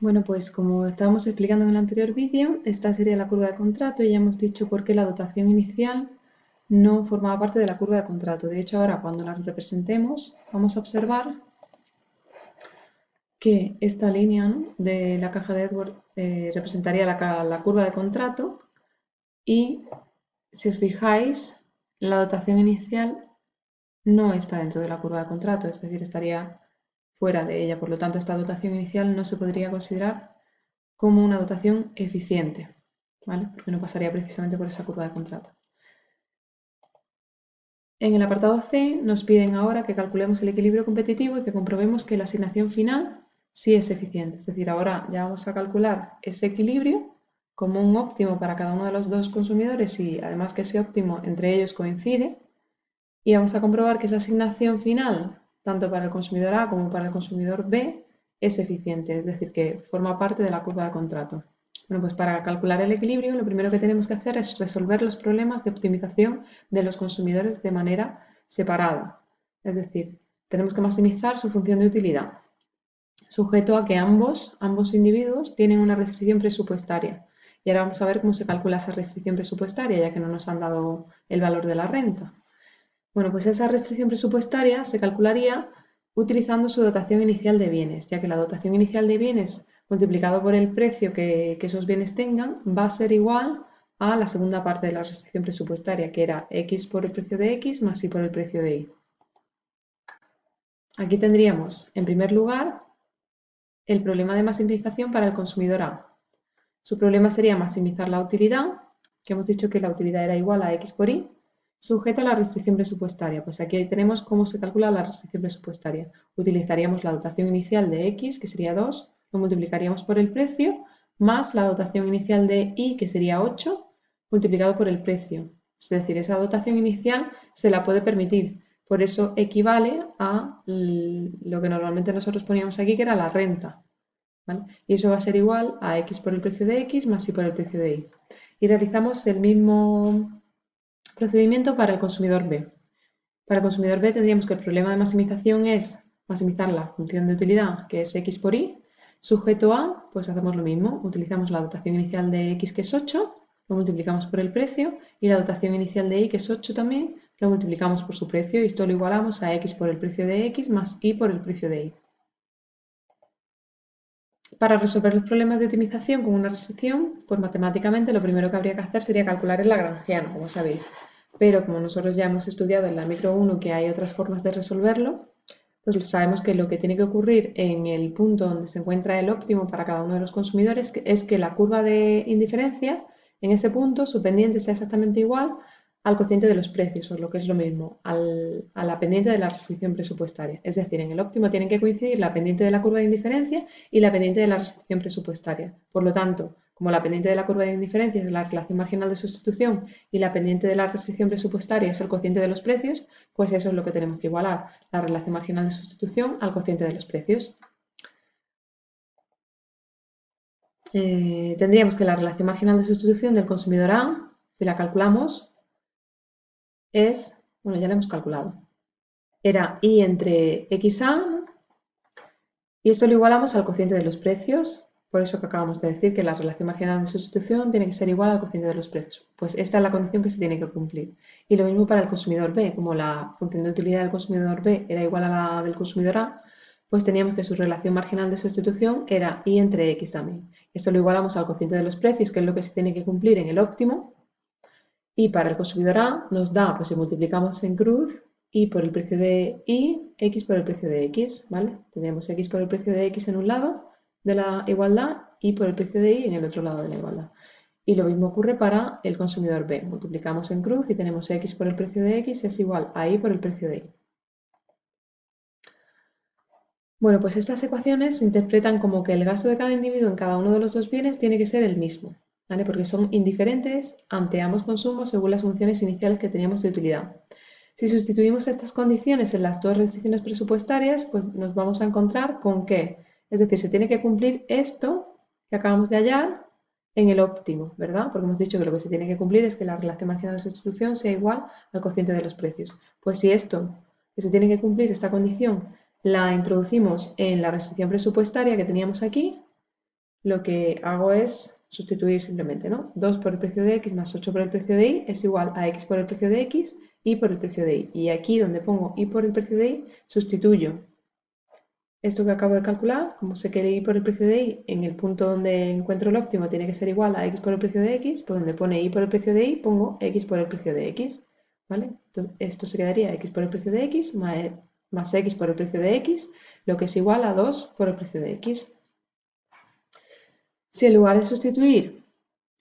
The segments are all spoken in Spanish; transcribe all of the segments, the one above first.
Bueno, pues como estábamos explicando en el anterior vídeo, esta sería la curva de contrato y ya hemos dicho por qué la dotación inicial no formaba parte de la curva de contrato. De hecho, ahora cuando la representemos, vamos a observar que esta línea de la caja de Edward eh, representaría la, la curva de contrato y, si os fijáis, la dotación inicial no está dentro de la curva de contrato, es decir, estaría fuera de ella. Por lo tanto, esta dotación inicial no se podría considerar como una dotación eficiente, ¿vale? porque no pasaría precisamente por esa curva de contrato. En el apartado C nos piden ahora que calculemos el equilibrio competitivo y que comprobemos que la asignación final sí es eficiente. Es decir, ahora ya vamos a calcular ese equilibrio como un óptimo para cada uno de los dos consumidores y además que ese óptimo entre ellos coincide y vamos a comprobar que esa asignación final, tanto para el consumidor A como para el consumidor B, es eficiente, es decir, que forma parte de la curva de contrato. Bueno, pues para calcular el equilibrio lo primero que tenemos que hacer es resolver los problemas de optimización de los consumidores de manera separada. Es decir, tenemos que maximizar su función de utilidad, sujeto a que ambos, ambos individuos tienen una restricción presupuestaria. Y ahora vamos a ver cómo se calcula esa restricción presupuestaria, ya que no nos han dado el valor de la renta. Bueno, pues esa restricción presupuestaria se calcularía utilizando su dotación inicial de bienes, ya que la dotación inicial de bienes multiplicado por el precio que, esos bienes tengan va a ser igual a la segunda parte de la restricción presupuestaria, que era x por el precio de x más y por el precio de y. Aquí tendríamos, en primer lugar, el problema de maximización para el consumidor A. Su problema sería maximizar la utilidad, que hemos dicho que la utilidad era igual a x por y, Sujeto a la restricción presupuestaria. Pues aquí tenemos cómo se calcula la restricción presupuestaria. Utilizaríamos la dotación inicial de X, que sería 2, lo multiplicaríamos por el precio, más la dotación inicial de Y, que sería 8, multiplicado por el precio. Es decir, esa dotación inicial se la puede permitir. Por eso equivale a lo que normalmente nosotros poníamos aquí, que era la renta. Y eso va a ser igual a X por el precio de X más Y por el precio de Y. Y realizamos el mismo Procedimiento para el consumidor B. Para el consumidor B tendríamos que el problema de maximización es maximizar la función de utilidad, que es x por y. Sujeto a, pues hacemos lo mismo. Utilizamos la dotación inicial de x, que es 8, lo multiplicamos por el precio, y la dotación inicial de y, que es 8 también, lo multiplicamos por su precio, y esto lo igualamos a x por el precio de x más y por el precio de y. Para resolver los problemas de optimización con una restricción, pues matemáticamente lo primero que habría que hacer sería calcular el lagrangiano, como sabéis pero como nosotros ya hemos estudiado en la micro 1 que hay otras formas de resolverlo, pues sabemos que lo que tiene que ocurrir en el punto donde se encuentra el óptimo para cada uno de los consumidores es que la curva de indiferencia en ese punto, su pendiente sea exactamente igual al cociente de los precios, o lo que es lo mismo, a la pendiente de la restricción presupuestaria. Es decir, en el óptimo tienen que coincidir la pendiente de la curva de indiferencia y la pendiente de la restricción presupuestaria. Por lo tanto, como la pendiente de la curva de indiferencia es la relación marginal de sustitución y la pendiente de la restricción presupuestaria es el cociente de los precios, pues eso es lo que tenemos que igualar, la relación marginal de sustitución al cociente de los precios. Eh, tendríamos que la relación marginal de sustitución del consumidor A, si la calculamos, es, bueno, ya la hemos calculado, era I entre XA, y esto lo igualamos al cociente de los precios, por eso que acabamos de decir que la relación marginal de sustitución tiene que ser igual al cociente de los precios. Pues esta es la condición que se tiene que cumplir. Y lo mismo para el consumidor B, como la función de utilidad del consumidor B era igual a la del consumidor A, pues teníamos que su relación marginal de sustitución era I entre X también. Esto lo igualamos al cociente de los precios, que es lo que se tiene que cumplir en el óptimo. Y para el consumidor A nos da, pues si multiplicamos en cruz, Y por el precio de Y, X por el precio de X, ¿vale? Tendríamos X por el precio de X en un lado de la igualdad y por el precio de Y en el otro lado de la igualdad. Y lo mismo ocurre para el consumidor B. Multiplicamos en cruz y tenemos X por el precio de X es igual a Y por el precio de Y. Bueno, pues estas ecuaciones se interpretan como que el gasto de cada individuo en cada uno de los dos bienes tiene que ser el mismo, ¿vale? Porque son indiferentes ante ambos consumos según las funciones iniciales que teníamos de utilidad. Si sustituimos estas condiciones en las dos restricciones presupuestarias, pues nos vamos a encontrar con que es decir, se tiene que cumplir esto que acabamos de hallar en el óptimo, ¿verdad? Porque hemos dicho que lo que se tiene que cumplir es que la relación marginal de sustitución sea igual al cociente de los precios. Pues si esto que se tiene que cumplir, esta condición, la introducimos en la restricción presupuestaria que teníamos aquí, lo que hago es sustituir simplemente, ¿no? 2 por el precio de x más 8 por el precio de y es igual a x por el precio de x y por el precio de y. Y aquí donde pongo y por el precio de y, sustituyo esto que acabo de calcular, como sé que el y por el precio de y en el punto donde encuentro el óptimo tiene que ser igual a x por el precio de x, por donde pone y por el precio de y pongo x por el precio de x. ¿vale? Entonces, esto se quedaría x por el precio de x más, x por el precio de x, lo que es igual a 2 por el precio de x. Si en lugar de sustituir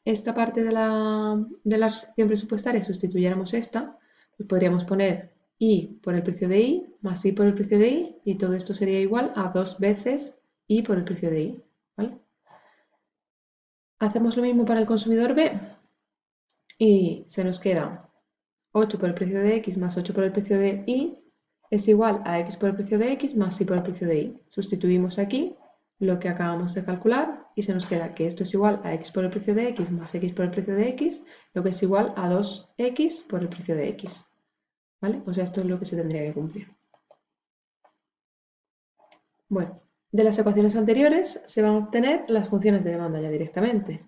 esta parte de la, de la presupuestaria sustituyéramos esta, pues podríamos poner y por el precio de y más y por el precio de y y todo esto sería igual a dos veces y por el precio de y. Hacemos lo mismo para el consumidor B y se nos queda 8 por el precio de x más 8 por el precio de y es igual a x por el precio de x más y por el precio de y. Sustituimos aquí lo que acabamos de calcular y se nos queda que esto es igual a x por el precio de x más x por el precio de x, lo que es igual a 2x por el precio de x. ¿Vale? O sea, esto es lo que se tendría que cumplir. Bueno, de las ecuaciones anteriores se van a obtener las funciones de demanda ya directamente.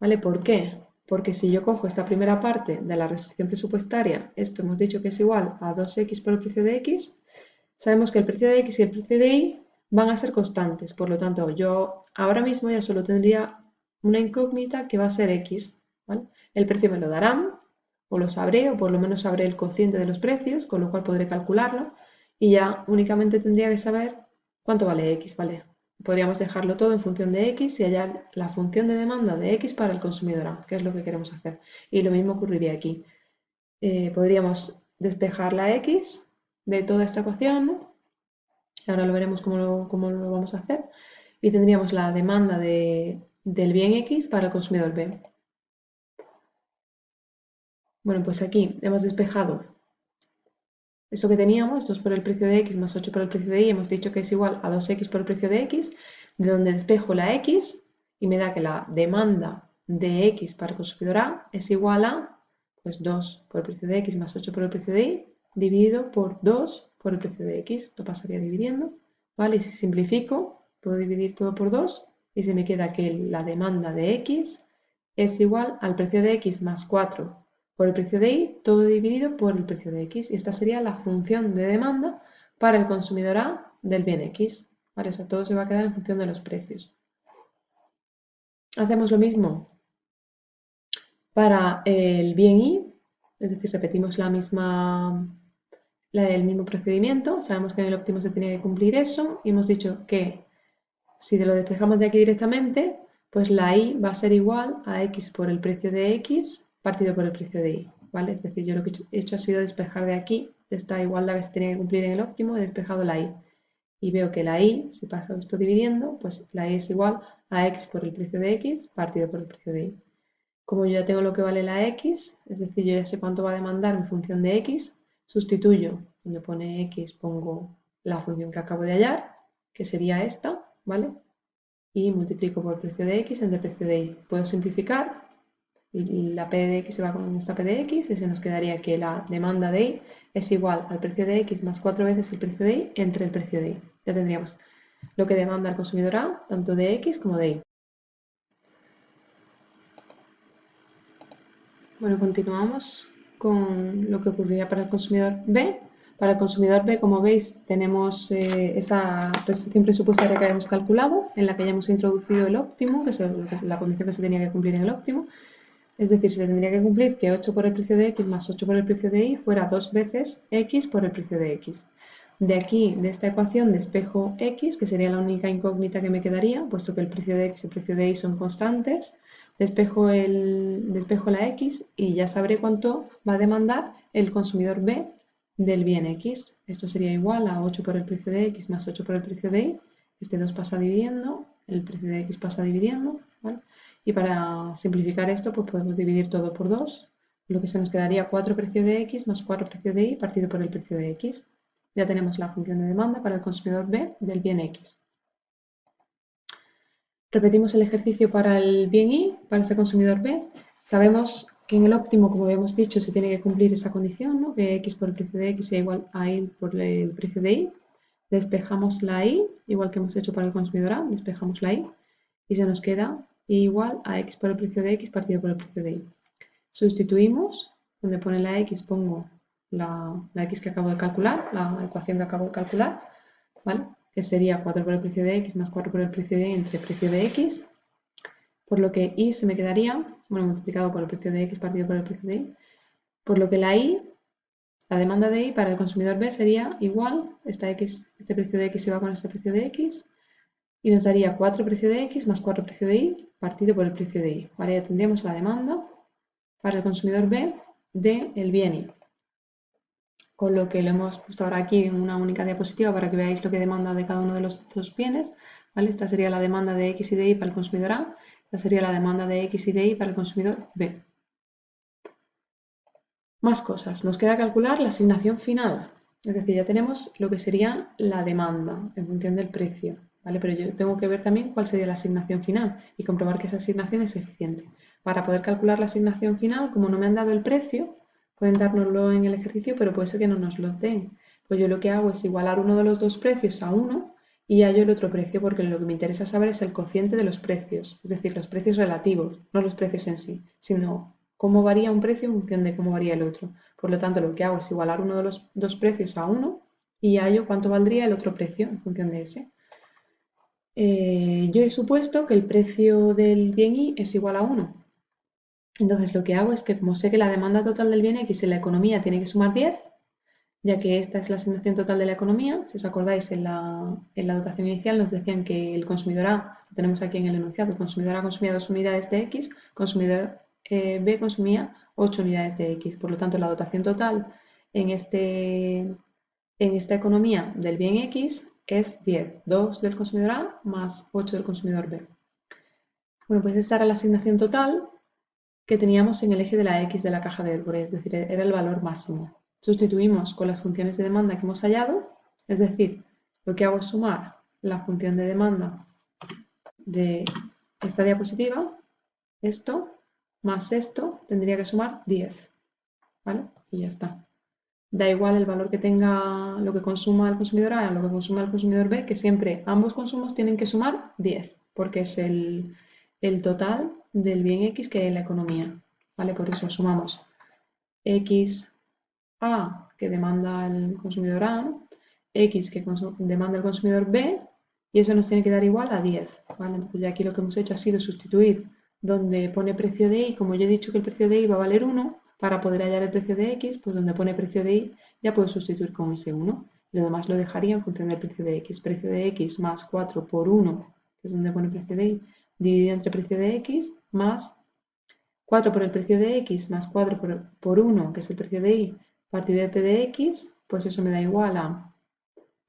¿Vale? ¿Por qué? porque si yo cojo esta primera parte de la restricción presupuestaria, esto hemos dicho que es igual a 2x por el precio de x, sabemos que el precio de x y el precio de y van a ser constantes, por lo tanto yo ahora mismo ya solo tendría una incógnita que va a ser x. El precio me lo darán, o lo sabré, o por lo menos sabré el cociente de los precios, con lo cual podré calcularlo, y ya únicamente tendría que saber cuánto vale x, ¿vale? podríamos dejarlo todo en función de x y hallar la función de demanda de x para el consumidor A, que es lo que queremos hacer. Y lo mismo ocurriría aquí. Eh, podríamos despejar la x de toda esta ecuación, ahora lo veremos cómo lo, lo, vamos a hacer, y tendríamos la demanda del bien x para el consumidor B. Bueno, pues aquí hemos despejado eso que teníamos, 2 por el precio de x más 8 por el precio de y, hemos dicho que es igual a 2x por el precio de x, de donde despejo la x y me da que la demanda de x para el consumidor A es igual a pues 2 por el precio de x más 8 por el precio de y, dividido por 2 por el precio de x. Esto pasaría dividiendo, ¿vale? Y si simplifico, puedo dividir todo por 2 y se me queda que la demanda de x es igual al precio de x más 4 por el precio de y, todo dividido por el precio de x. Y esta sería la función de demanda para el consumidor A del bien x. O sea, todo se va a quedar en función de los precios. Hacemos lo mismo para el bien y, es decir, repetimos la misma, el mismo procedimiento. Sabemos que en el óptimo se tiene que cumplir eso y hemos dicho que si lo despejamos de aquí directamente, pues la y va a ser igual a x por el precio de x partido por el precio de y, ¿vale? Es decir, yo lo que he hecho ha sido despejar de aquí, de esta igualdad que se tenía que cumplir en el óptimo, he despejado la y. Y veo que la y, si paso esto dividiendo, pues la y es igual a x por el precio de x partido por el precio de y. Como yo ya tengo lo que vale la x, es decir, yo ya sé cuánto va a demandar en función de x, sustituyo, donde pone x pongo la función que acabo de hallar, que sería esta, ¿vale? Y multiplico por el precio de x entre el precio de y. Puedo simplificar la P de X se va con esta P de X y se nos quedaría que la demanda de Y es igual al precio de X más cuatro veces el precio de Y entre el precio de Y. Ya tendríamos lo que demanda el consumidor A, tanto de X como de Y. Bueno, continuamos con lo que ocurriría para el consumidor B. Para el consumidor B, como veis, tenemos eh, esa restricción presupuestaria que habíamos calculado, en la que ya hemos introducido el óptimo, que es la condición que se tenía que cumplir en el óptimo. Es decir, se tendría que cumplir que 8 por el precio de x más 8 por el precio de y fuera dos veces x por el precio de x. De aquí, de esta ecuación, despejo x, que sería la única incógnita que me quedaría, puesto que el precio de x y el precio de y son constantes. Despejo, el, despejo la x y ya sabré cuánto va a demandar el consumidor B del bien x. Esto sería igual a 8 por el precio de x más 8 por el precio de y. Este 2 pasa dividiendo, el precio de x pasa dividiendo. Y para simplificar esto, pues podemos dividir todo por 2, lo que se nos quedaría 4 precio de x más 4 precio de y partido por el precio de x. Ya tenemos la función de demanda para el consumidor B del bien x. Repetimos el ejercicio para el bien y, para ese consumidor B. Sabemos que en el óptimo, como habíamos dicho, se tiene que cumplir esa condición, ¿no? que x por el precio de x sea igual a y por el precio de y. Despejamos la y, igual que hemos hecho para el consumidor A, despejamos la y y se nos queda igual a x por el precio de x partido por el precio de y. Sustituimos, donde pone la x pongo la, x que acabo de calcular, la ecuación que acabo de calcular, ¿vale? que sería 4 por el precio de x más 4 por el precio de y entre precio de x, por lo que y se me quedaría, bueno, multiplicado por el precio de x partido por el precio de y, por lo que la y, la demanda de y para el consumidor B sería igual, esta x, este precio de x se va con este precio de x, y nos daría 4 precio de x más 4 precio de y partido por el precio de y. ¿vale? Ya tendríamos la demanda para el consumidor B del el bien y. Con lo que lo hemos puesto ahora aquí en una única diapositiva para que veáis lo que demanda de cada uno de los dos bienes. ¿vale? Esta sería la demanda de x y de y para el consumidor A. Esta sería la demanda de x y de y para el consumidor B. Más cosas. Nos queda calcular la asignación final. Es decir, ya tenemos lo que sería la demanda en función del precio. Pero yo tengo que ver también cuál sería la asignación final y comprobar que esa asignación es eficiente. Para poder calcular la asignación final, como no me han dado el precio, pueden dárnoslo en el ejercicio, pero puede ser que no nos lo den. Pues yo lo que hago es igualar uno de los dos precios a uno y hallo el otro precio, porque lo que me interesa saber es el cociente de los precios, es decir, los precios relativos, no los precios en sí, sino cómo varía un precio en función de cómo varía el otro. Por lo tanto, lo que hago es igualar uno de los dos precios a uno y hallo cuánto valdría el otro precio en función de ese. Eh, yo he supuesto que el precio del bien Y es igual a 1. Entonces lo que hago es que como sé que la demanda total del bien X en la economía tiene que sumar 10, ya que esta es la asignación total de la economía, si os acordáis en la, dotación inicial nos decían que el consumidor A, lo tenemos aquí en el enunciado, el consumidor A consumía 2 unidades de X, consumidor eh, B consumía 8 unidades de X. Por lo tanto, la dotación total en, este, en esta economía del bien X es 10. 2 del consumidor A más 8 del consumidor B. Bueno, pues esta era la asignación total que teníamos en el eje de la X de la caja de Edbury, es decir, era el valor máximo. Sustituimos con las funciones de demanda que hemos hallado, es decir, lo que hago es sumar la función de demanda de esta diapositiva, esto, más esto, tendría que sumar 10, ¿vale? Y ya está da igual el valor que tenga lo que consuma el consumidor A lo que consuma el consumidor B, que siempre ambos consumos tienen que sumar 10, porque es el, total del bien X que en la economía. ¿vale? Por eso sumamos X A que demanda el consumidor A, X que demanda el consumidor B, y eso nos tiene que dar igual a 10. ¿vale? Entonces ya aquí lo que hemos hecho ha sido sustituir donde pone precio de Y, como yo he dicho que el precio de Y va a valer 1, para poder hallar el precio de x, pues donde pone precio de y, ya puedo sustituir con ese 1. Lo demás lo dejaría en función del precio de x. Precio de x más 4 por 1, que es donde pone precio de y, dividido entre precio de x, más 4 por el precio de x, más 4 por, 1, que es el precio de y, partido de p de x, pues eso me da igual a,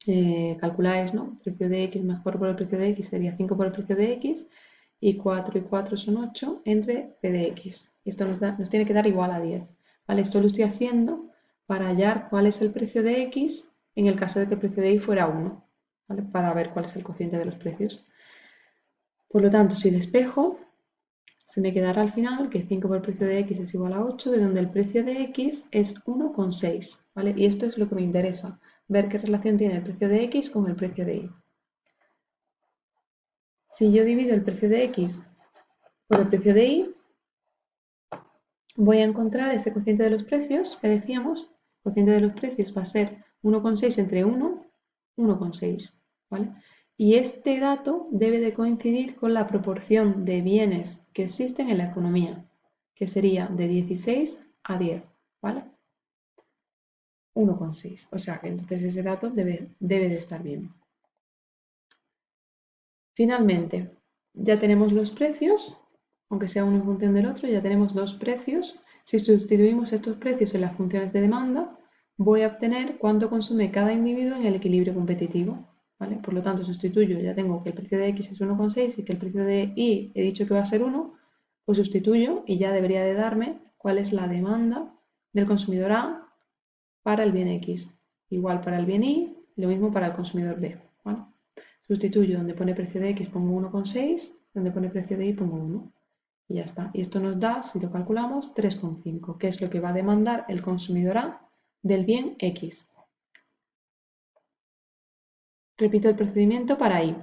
eh, calculáis, ¿no? Precio de x más 4 por el precio de x sería 5 por el precio de x, y 4 y 4 son 8 entre p de x. Esto nos, nos tiene que dar igual a 10. ¿vale? Esto lo estoy haciendo para hallar cuál es el precio de x en el caso de que el precio de y fuera 1, ¿vale? para ver cuál es el cociente de los precios. Por lo tanto, si despejo, se me quedará al final que 5 por el precio de x es igual a 8, de donde el precio de x es 1,6. ¿vale? Y esto es lo que me interesa, ver qué relación tiene el precio de x con el precio de y. Si yo divido el precio de x por el precio de y, voy a encontrar ese cociente de los precios que decíamos. El cociente de los precios va a ser 1,6 entre 1, 1,6. ¿vale? Y este dato debe de coincidir con la proporción de bienes que existen en la economía, que sería de 16 a 10. ¿vale? 1,6. O sea que entonces ese dato debe, debe de estar bien. Finalmente, ya tenemos los precios, aunque sea uno en función del otro, ya tenemos dos precios. Si sustituimos estos precios en las funciones de demanda, voy a obtener cuánto consume cada individuo en el equilibrio competitivo. ¿vale? Por lo tanto, sustituyo, ya tengo que el precio de X es 1,6 y que el precio de Y he dicho que va a ser 1, pues sustituyo y ya debería de darme cuál es la demanda del consumidor A para el bien X. Igual para el bien Y, lo mismo para el consumidor B. Sustituyo donde pone precio de X pongo 1,6, donde pone precio de Y pongo 1. Y ya está. Y esto nos da, si lo calculamos, 3,5, que es lo que va a demandar el consumidor A del bien X. Repito el procedimiento para Y.